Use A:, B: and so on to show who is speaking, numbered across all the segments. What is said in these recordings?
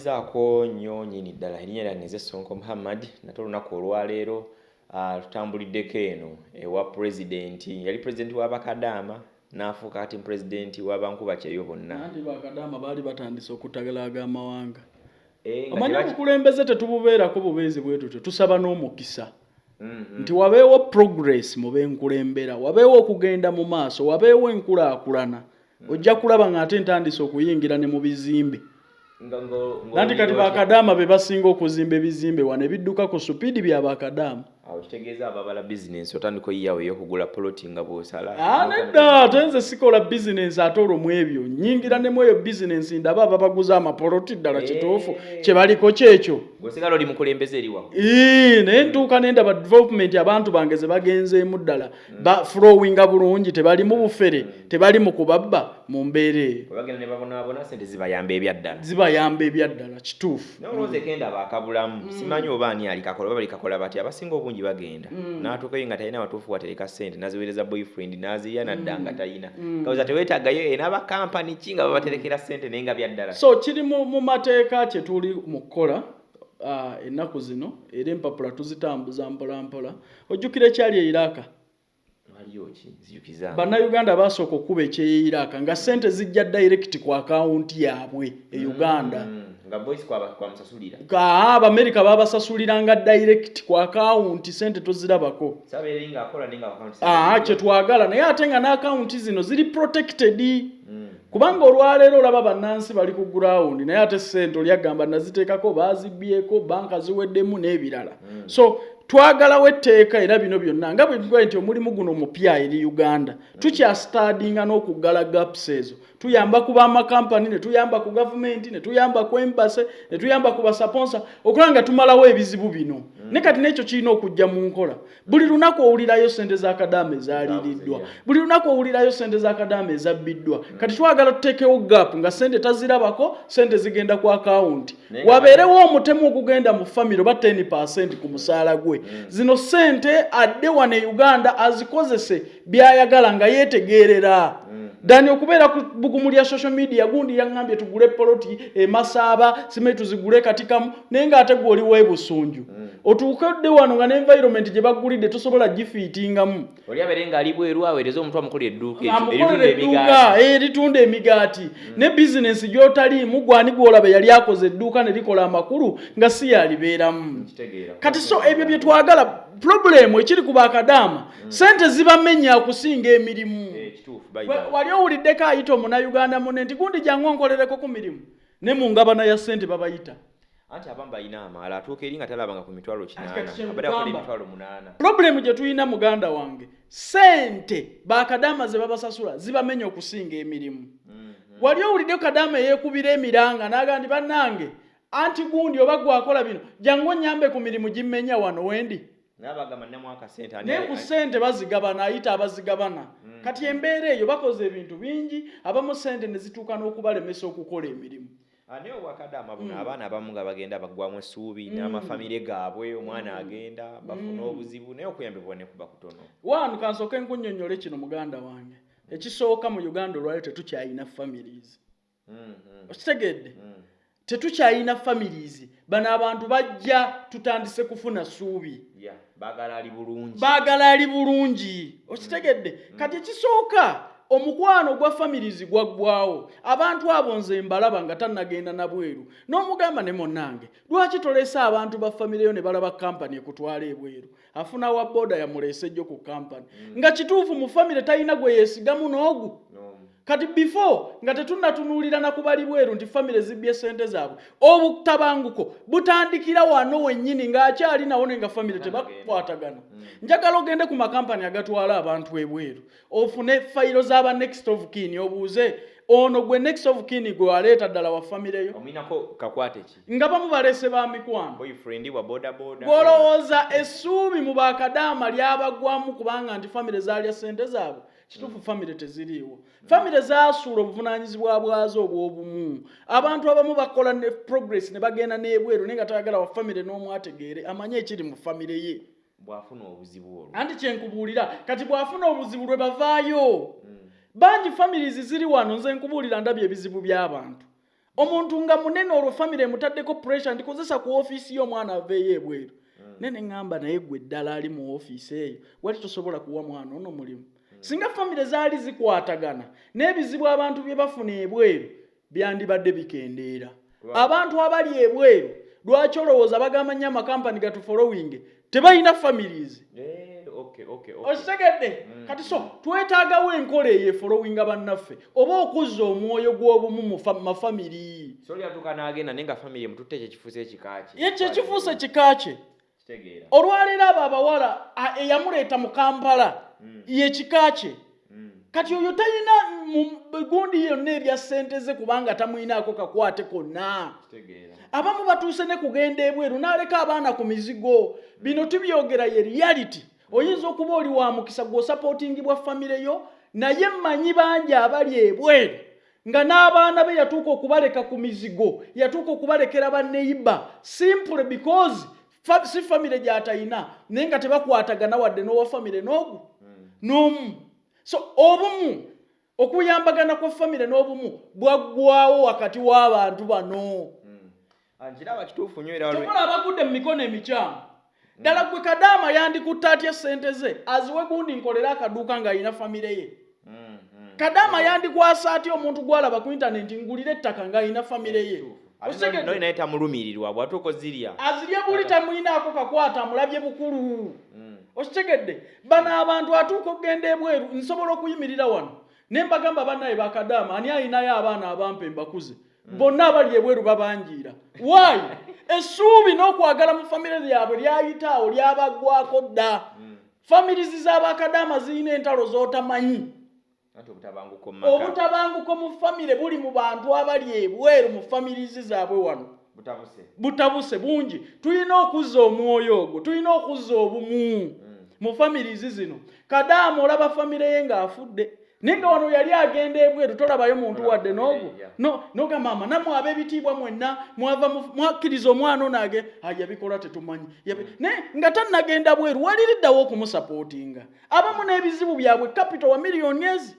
A: zaako nnyo nyini ddala erinnya lyange nze sonko muhammad nate olunaku olwaleero uh, tutambuliddeko eno ewa pulezidenti yali pulezidenti w'abakadaama n'afuuka kati pulezidenti w'abankuba kyeyo bonna.
B: Anti bakadaama baali batandise okutagalaga amawanga
A: Eh,
B: omanyi obukulembeze tetububeerako bubeezi bwe tutyo tusaba n'omukisa.
A: Mhm.
B: nti wabeewo progress mu benkulembera wabeewo okugenda mu maaso wabeewo enkulaakulana. Ojja kulaba ng'ate ntandise okuyingira ne mu bizimbe Nanti kati bakadaama be basinga okuzimba ebizimbe wano ebidduka ku supiidi bya bakadaama
A: awo kitegeeza ababala bizinensi otandika oyiyawo ey'okugula poloti nga bw'osala.
B: Ah, nedda ate nze sikola bizinensi ate olwo mu ebyo. Nyingira ne mu eyo bizinensi ndaba ababaguza amapoloti ddala kituufu.
A: Eh.
B: kye baliko kyekyo
A: gwesigala oli mukulembeze eri wawe
B: Ii, naye ntuuka nendaba development abantu bange ze bagenzeemu ddala. Ba flowinga bulungi tebali mu bufere tebali mu kubabba mu mbeera eyo
A: bwe bagenda ne babonaabona sente zibayamba ebyaddala
B: zibayamba ebyaddala kituufu.
A: Naye olowooza ekenda baakabulamu simanyi oba ani alikakola oba balikakola bati abasinga obungi bagenda. N'atuukayo nga talina watuufu watereka sente naziweereza boyfriend n'aziya nadda nga talina. Kawuza teweetaagayo ena bakampani ki nga babaterekera sente naye nga byaddala
B: so kiri mu mu mateeka kye tuli mu kukola ah, ennaku zino era empapula tuzitambuza mpola mpola ojjukira ekyali e iraka bannayuganda basooka okuba ekyeya iraka nga sente zijja direct ku akawunti yaabwe e uganda.
A: Mm,
B: aa abamerika babasasuliranga direct ku akawunti sente tozirabako. Aa kyetwagala naye ate nga n'akawunti zino ziri protected.
A: Mm.
B: Kubanga olwaleero olaba bannansi bali ku gurawundi naye ate sente olyagamba naziteekako baazibbyeko banka ziweddemu n'ebirala. So twagalawo etteeka era bino byonna nga bwe tugaye nti omulimu guno mupya eri uganda tukyasitadinga n'okuggala gaps ezo tuyamba ku bamakampani ne tuyamba ku gavumenti ne tuyamba ku embase ne tuyamba ku basaponsa okulaba nga tumalawo ebizibu bino. Ne kati n'ekyo kirina okujja mu nkola. Buli lunaku owulirayo sente z'akadaama ezaaliriddwa buli lunaku owulirayo sente z'akadaama ezabbiddwa. Kati twagala tuteekewo gap nga sente tazirabako sente zigenda ku akawunti wabeerewo omutemu ogugenda mu famire oba 10 ku musaala gwe. Zino sente adde wano e uganda azikozese byayagala nga yeetegeerera dani okubeera ku bugumu lya social media gundi yaŋŋambye tugule poloti emasaaba simanyi tuzigule katikamu naye ng'ate gwe oliwo ebusunju otuukedde wano nga n'environment gye baggulidde tosobola gifiitingamu.
A: Oli abeere ng'ali bweru aweereza omuntu amukolera edduuka
B: amukolera
A: eritunda
B: edduuka
A: emigaati.
B: eritunda emigaati. Ne bizinensi gy'otaliimu gwani gwolaba yali akoze edduuka ne likola amakulu nga si yalibeeramu. Kati so ebyo bye twagala pulobulemu ekiri ku bakadaama sente zibamenya okusinga emirimu.
A: Eh,
B: wali owuliddeko ayita omunayuganda munne nti gundi jangu onkolereko ku mirimu. Ne mu ngabana ya sente babayita.
A: Anti abamu balina amaala atuuka eri nga talabanga ku mitwalo
B: kati
A: kinaana
B: kye
A: abadde akola
B: nkugamba.
A: emitwalo munaana.
B: Pulobulemu gye tulina muganda wange sente bakadaama ze babasasula zibamenya okusinga emirimu. Wali owuliddeko kadaama eyeekubira emiranga n'agamba nti bannange anti gundi oba gwakola bino jangu onyambe ku mirimu gimmenya wano wendi
A: naye
B: ku ssente bazigabana ayita abazigabana. Kati embeera eyo bakoze ebintu bingi abamu ssente ne zituuka n'okubalemesa okukola emirimu.
A: Ani obwakadaama buno abaana abamu nga bagenda baggwamu essuubi n'amafamire gaabwe omwana agenda bafuna obuzibu naye okuyambibwa ne kuba kutono.
B: Wanu kansooke nkunnyonnyole kino muganda wange. Ekisooka mu uganda olwaliro tetukyayina families.
A: Mhm,
B: okitegedde? Tetukyayina families. Bano abantu bajja tutandise kufuna ssuubi.
A: Yeah, baagala ali bulungi.
B: Okitegedde. Kati ekisooka omukwano gwa families gwaggwawo abantu abo nze mbalaba nga tannagenda na bweru. N'omugamba ne munnange lwaki tolese abantu ba famireyo ne balaba kampani ekutwala ebweru? Afuna wa booda yamuleese jjo ku kampani nga kituufu mu famire talina gwe yeesigamu n'ogu. Kati before nga tetunnatunuulira na kubali bweru nti famire zibbye sente zaabwe obutabanguko butandikira wano wennyini ng'akyali nawo ne nga famire tebakwatagana. Njagala ogende ku makampani agatwala abantu ebweru ofune fayiro z'aba next of kin obuuze ono gwe next of kin gwe waleeta ddala wa
A: kakwate ki?
B: Nga bamu baleese ba mikwano. Gwolowooza essuubi mu bakadaama lyabagwamu kubanga nti famire zaalya sente zaabwe kituufu famire teziriiwo. Famire zaasuula obuvunaanyizibwa bwazo obw'obumu. Abantu abamu bakola ne progress ne bagenda n'ebweru naye nga tayagala wa famire n'omu ategeere amanye ekiri mu famire ye.
A: Bw'afuna obuzibu olwo.
B: Anti kyenkubuulira kati bw'afuna obuzibu lwe bavaayo. Bangi families ziri wano nze nkubuulira ndabye ebizibu by'abantu. Omuntu nga munene olwo famire emutaddeko pressure ndikozesa ku ofiisi y'omwana aveeyo ebweru. Nene ŋŋamba naye gwe ddala ali mu ofiisi eyo wali tosobola kuwa mwana ono mulimu singa famire zaali zikwatagana n'ebizibu abantu bye bafuna ebweru byandibadde bikendeera.
A: Right.
B: abantu abali ebweru lwaki olowooza bagamba nnyo amakampani gatufolowing tebalina families?
A: Eh, okay, okay, okay.
B: okitegedde? Kati so twetaagawo enkola eyo efolowinga bannaffe oba okuzza omwoyo gw'obumu mu fa- mafamiri
A: so lyatuuka n'agenda naye nga famire emututte ekyo kifuuse ekika kye.
B: Ye kyekifuuse olwaleero abo abawala eyamuleeta mu kampala
A: Mm.
B: ye kika kye.
A: Mm.
B: kati oyo talina mu gundi yonna erya ssente ze kubanga tamwinaako kakwate konna. Abamu batuuse ne kugenda ebweru n'aleka abaana ku mizigo. Bino tubyogera ye reality. Oyinza okuba oli wa mukisa gw'osapootingibwa famire yo naye mmanyi bangi abali ebweru nga n'abaana be yatuuka okubaleka ku mizigo yatuuka okubalekera baneiba simple because si famire gy'atayina naye nga tebakwatagana wadde n'owa famire n'ogu n'omu. So obumu okuyambagana kwa famire n'obumu bwaggwawo wakati w'abantu bano.
A: Mm. Ah, nkiraba kituufu nnyo era
B: kyokola abagudde mu mikono emikyamu. Ddala gwe kadaama yandikutta atya sente ze aziwe gundi nkolera akaduuka ng'alina famire ye? Kadaama yandikwasa atya omuntu gwalaba ku intaneti ngulira ettaka ng'alina famire ye
A: Noli naye tamulumirirwa bwatuuka ozirya.
B: Azirye buli tamulinaako kakwata amulabye bukulu.
A: Mm.
B: okitegedde bano abantu atuuka okugenda ebweru nsobola okuyimirira wano. Ne mbagamba bannaye bakadaama ani ayinayo abaana abampa embakuze bonna abali ebweru babanjiira. Waayi essuubi n'okwagala mu famire lyabwe lyayita awo lyabaggwako dda famirizi z'abakadaama zirina entalo z'otamanyi
A: obutabanguko mu
B: famire buli mu bantu abali ebweru mu famirizi zaabwe wano.
A: Butabuse.
B: Bungi. Tulina okuzza omwoyo ogwo tulina okuzza obumu mu famirizi zino. Kadaama olaba famire ye ng'afudde. Naye nga wano yali agenda ebweru tolabayo muntu wadde n'ogwo.
A: ye, yeah.
B: no nogamba mama nammwe ab'ebitiibwa mwenna mwava mwakkiriza omwana ono age "Ah, yabikola tetumanyi. Yabi-" naye nga tannagenda bweru waliriddawo okumusapootinga abamu n'ebizibu byabwe capital wa miliyoni ezi.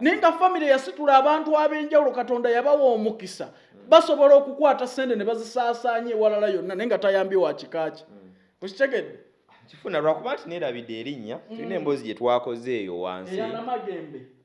B: Naye nga famire yasitula abantu ab'enjawulo katonda yabawa omukisa. Basobola okukwata sente ne bazisaasaanya ewalala yonna naye nga tayambye wa kika kye okitegedde?
A: Kifuna lwakuba nti neerabidde erinnya tulina emboozi gye twakoze eyo wansi.
B: Eya namagembe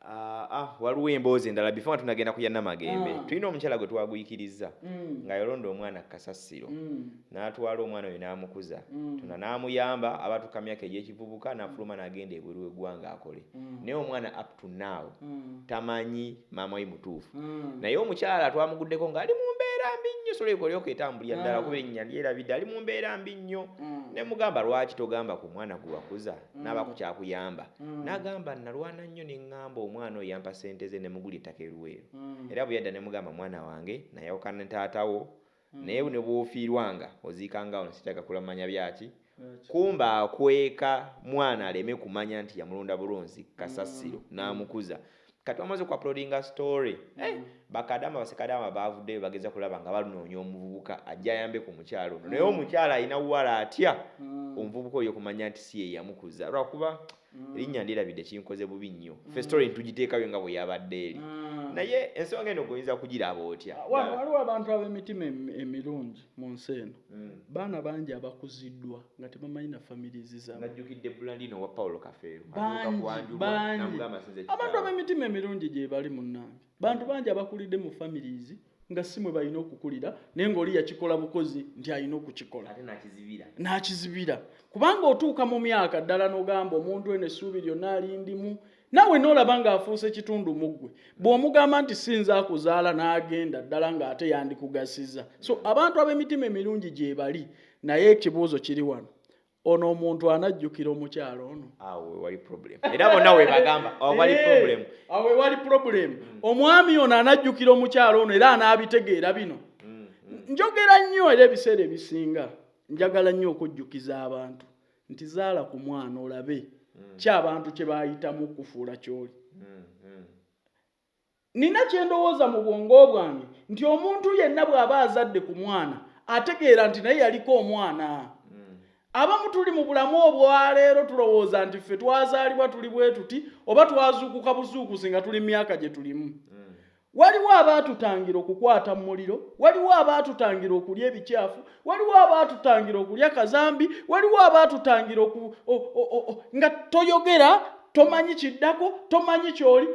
A: Ah, ah, waliwo emboozi endala bifo nga tunagenda ku ya namagembe
B: Ah.
A: tulina omukyala gwe twaguyikiriza
B: Mm,
A: nga yalonda omwana kasasiro
B: mm,
A: n'atwala omwana oyo n'amukuza
B: Mm.
A: tona n'amuyamba abatuuka myaka egy'ekivubuka n'afuluma n'agenda ebweru w'eggwanga akole
B: Mm.
A: naye omwana up to now
B: mm,
A: tamanyi maama we mutuufu
B: mm.
A: naye omukyala twamuguddeko ng'ali mu mbeera mbi nnyo sola ekolyoka etambulira ddala
B: Ah.
A: kuba ennya lyerabidde ali mu mbeera mbi nnyo
B: Mm.
A: ne mugamba lwaki togamba ku mwana gwe wakuza n'abaku kyakuyamba
B: Mm.
A: n'agamba nalwana nnyo ne ŋŋamba omwana oyo yampa ssente ze ne mugula ettaka eruweero.
B: Mm.
A: era bwe yadda ne mugamba mwana wange nayawukana ne taatawo naye ne bw'ofiirwanga oziikangawo nesitaka kulamanya byaki? Kumba akweka mwana aleme kumanya nti yamulonda bulonzi kasasiro n'amukuza. Kati wamaze okuapulodinga story eh, bakadama basekadama bavuddeyo bageza kulaba nga balunoonya omuvubuka ajja ayambe ku mukyalo ono. Naye omukyala alina wala atya?
B: Mm.
A: omuvubuka oyo kumanya nti si ye yamukuza. Lwakuba erinnya ndirabidde kinkoze bubi nnyo. Fe story ntugiteekayo nga bwe yabadde eri.
B: Mm.
A: naye ensonga eno goyinza kugiraba otya?
B: Wano waliwo abantu ab'emitima emi- emirungi mu nsi eno.
A: Mm.
B: baana bangi abakuziddwa nga tebamanyi na famirizi zaabwe
A: najjukidde bulandino wa paulo kafeero
B: bangi bangi. Abantu ab'emitima emirungi gye bali munnange bantu bangi abakulidde mu families nga si mwe balina okukulira naye ng'oli yakikola bukozi nti alina okukikola.
A: N'akizibira.
B: Kubanga otuuka mu myaka ddala n'ogamba omuntu eno essuubi lyonna alindimu naawe n'olaba ng'afuuse kitundu mu ggwe bw'omugamba nti sinza akuzaala n'agenda ddala ng'ate yandikugasiza. So abantu ab'emitima emirungi gye bali naye ekibuuzo kiri wano ono omuntu anajjukira omukyalo ono.
A: Awo wewali problem. Era bonna we bagamba wali
B: Eh,
A: problem.
B: awo wali problem. Omwami ono anajjukira omukyalo ono era anaabitegeera bino.
A: Mm,
B: njogera nnyo era ebiseera ebisinga. Njagala nnyo okujjukiza abantu. Nti zaala ku mwana olabe. Kyabantu kye baayitamu okufuula kyoli.
A: Mm, mm.
B: nina kye ndowooza mu bwongo bwange. Nti omuntu yenna bw'aba azadde ku mwana ategeera nti naye yaliko omwana abamu tuli mu bulamu obwaleero tulowooza nti ffe twazaalibwa tuli bwe tuti oba twazuukuka buzuukusi nga tuli myaka gye tulimu. Waliwo abaatutangira okukwata mu muliro waliwo abaatutangira okulya ebikyafu waliwo abaatutangira okulya kazambi waliwo abaatutangira oku- nga toyogera tomanyi kiddako tomanyi kyoli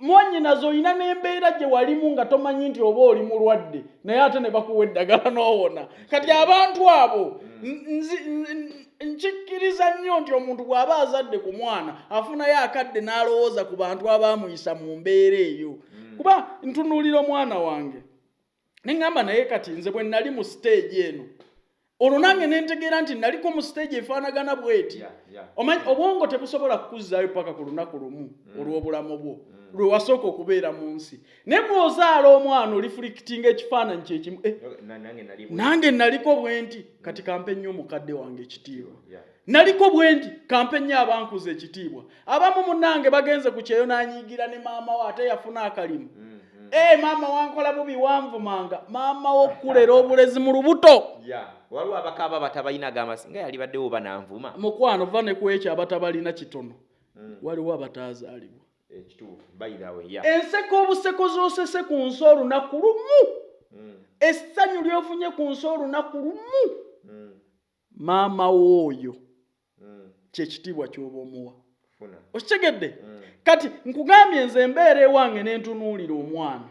B: mwanyinazo olina n'embeera gye walimu nga tomanyi nti oba oli mulwadde naye ate ne bakuwa eddagala n'owona. Kati abantu abo n- nkikkiriza nnyo nti omuntu bw'aba azadde ku mwana afunayo akadde n'alowooza ku bantu abaamuyisa mu mbeera eyo. Kuba ntunuulira omwana wange neŋŋamba naye kati nze bwe nali mu siteegi eno olwo nange ne ntegeera nti naliko mu siteegi efaanagana bw'eti. Omanyi obwongo tebusobola kukuzzaayo paka ku lunaku lumu olw'obulamu bwo lwe wasooka okubeera mu nsi. Naye bw'ozaala omwana olifulikitinga ekifaananyi kyekimu eh,
A: Na- nange
B: naliko bwe nti kati kampe nnyo omukadde wange ekitiibwa. Naliko bwe nti kampe nnyo abankuza ekitiibwa. Abamu munnange bagenze ku kyeyo n'anyiigira ne maama we ate yafuna akalimu.
A: Mm, mm.
B: ee maama wankola bubi wanvumanga. Maama w'okkulera obulezi mu lubuto.
A: Waliwo abakaaba batabalinaga amasi nga yali baddewo bananvuma
B: mukwano va ne ku ekyo abatabalina kitono.
A: Mm.
B: waliwo abataazaalibwa
A: ekituufu way yeah.
B: enseko obuseko z'osese ku nsi olunaku lumu.
A: Mm,
B: essanyu ly'ofunye ku nsi olunaku lumu.
A: Mm,
B: maama w'oyo.
A: Mm.
B: kyekitiibwa ky'oba omuwa. Okitegedde? Kati nkugambye nze embeera ewange ne ntunuulira omwana.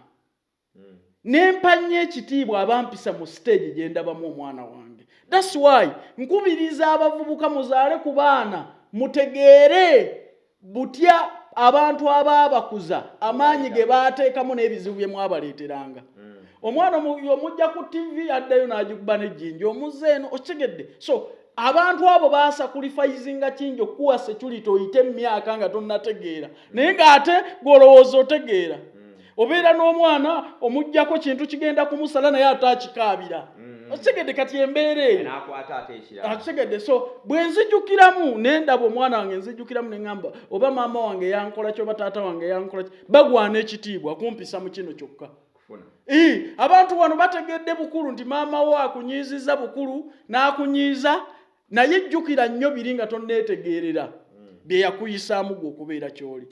A: Mm.
B: ne mpanya ekitiibwa abampisa mu siteegi gye ndabamu omwana wange. Thats why nkubiriza abavubuka muzaale ku baana mutegeere butya abantu abaabakuza amaanyi ge baateekamu n'ebizibu bye mwabaleeteranga.
A: Mm.
B: omwana omu- omujja ku tv addayo n'agikuba n'ejjinja omuzze eno okitegedde so abantu abo baasakulifayizinga kingi okukuwa security oyite emyaka nga tonnategeera. Naye ng'ate gw'olowooza otegeera. Obeera n'omwana omugjako kintu kigenda kumusala naye ate akikaabira
A: Mm.
B: Okitegedde kati embeera eyo akitegedde so bwe nzijukiramu ne ndaba omwana wange nzijukiramu ne ŋŋamba oba maama wange yankola ki oba taata wange yankola ki? Bagwana ekitiibwa kumpisa mu kino kyokka. Abantu wano bategedde bukulu nti maama wo akunyiiziza bukulu n'akunyiiza naye jjukira nnyo biri nga tonneetegeerera. Bye yakuyisaamu gwe okubeera ky'oli